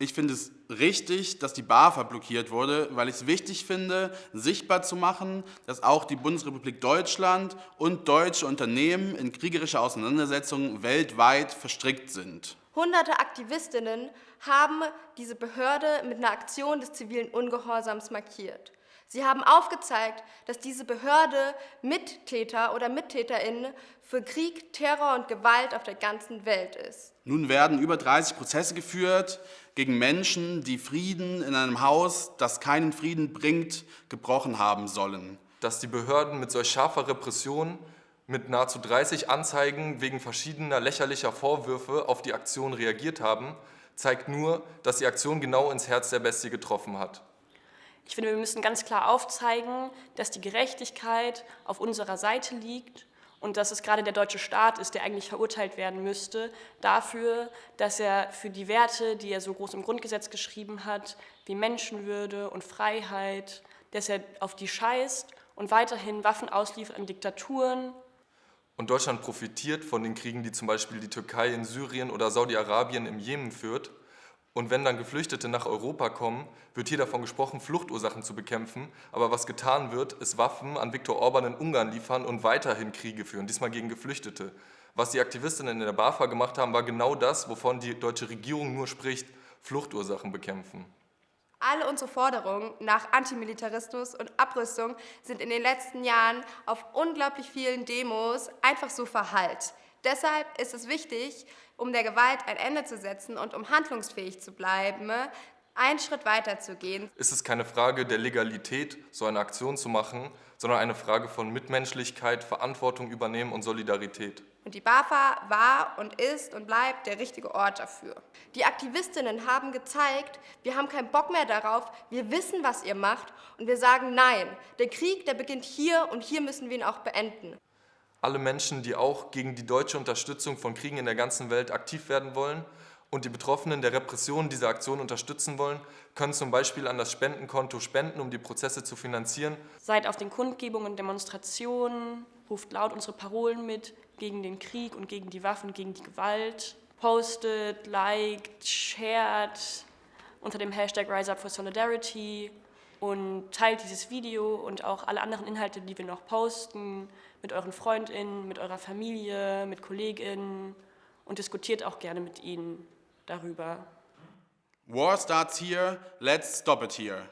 Ich finde es richtig, dass die BAFA blockiert wurde, weil ich es wichtig finde, sichtbar zu machen, dass auch die Bundesrepublik Deutschland und deutsche Unternehmen in kriegerische Auseinandersetzungen weltweit verstrickt sind. Hunderte Aktivistinnen haben diese Behörde mit einer Aktion des zivilen Ungehorsams markiert. Sie haben aufgezeigt, dass diese Behörde Mittäter oder Mittäterinnen für Krieg, Terror und Gewalt auf der ganzen Welt ist. Nun werden über 30 Prozesse geführt gegen Menschen, die Frieden in einem Haus, das keinen Frieden bringt, gebrochen haben sollen. Dass die Behörden mit solch scharfer Repression mit nahezu 30 Anzeigen wegen verschiedener lächerlicher Vorwürfe auf die Aktion reagiert haben, zeigt nur, dass die Aktion genau ins Herz der Bestie getroffen hat. Ich finde, wir müssen ganz klar aufzeigen, dass die Gerechtigkeit auf unserer Seite liegt und dass es gerade der deutsche Staat ist, der eigentlich verurteilt werden müsste, dafür, dass er für die Werte, die er so groß im Grundgesetz geschrieben hat, wie Menschenwürde und Freiheit, dass er auf die scheißt und weiterhin Waffen ausliefert an Diktaturen. Und Deutschland profitiert von den Kriegen, die zum Beispiel die Türkei in Syrien oder Saudi-Arabien im Jemen führt und wenn dann Geflüchtete nach Europa kommen, wird hier davon gesprochen, Fluchtursachen zu bekämpfen. Aber was getan wird, ist Waffen an Viktor Orban in Ungarn liefern und weiterhin Kriege führen, diesmal gegen Geflüchtete. Was die Aktivistinnen in der BAFA gemacht haben, war genau das, wovon die deutsche Regierung nur spricht, Fluchtursachen bekämpfen. Alle unsere Forderungen nach Antimilitarismus und Abrüstung sind in den letzten Jahren auf unglaublich vielen Demos einfach so verhallt. Deshalb ist es wichtig, um der Gewalt ein Ende zu setzen und um handlungsfähig zu bleiben, einen Schritt weiter zu gehen. Ist es keine Frage der Legalität, so eine Aktion zu machen, sondern eine Frage von Mitmenschlichkeit, Verantwortung übernehmen und Solidarität. Und die BAFA war und ist und bleibt der richtige Ort dafür. Die Aktivistinnen haben gezeigt, wir haben keinen Bock mehr darauf, wir wissen, was ihr macht und wir sagen Nein. Der Krieg, der beginnt hier und hier müssen wir ihn auch beenden. Alle Menschen, die auch gegen die deutsche Unterstützung von Kriegen in der ganzen Welt aktiv werden wollen und die Betroffenen der Repression dieser Aktion unterstützen wollen, können zum Beispiel an das Spendenkonto spenden, um die Prozesse zu finanzieren. Seid auf den Kundgebungen und Demonstrationen, ruft laut unsere Parolen mit gegen den Krieg und gegen die Waffen, gegen die Gewalt. Postet, liked, shared unter dem Hashtag Rise Up for Solidarity und teilt dieses Video und auch alle anderen Inhalte, die wir noch posten, mit euren FreundInnen, mit eurer Familie, mit KollegInnen und diskutiert auch gerne mit ihnen darüber. War starts here, let's stop it here.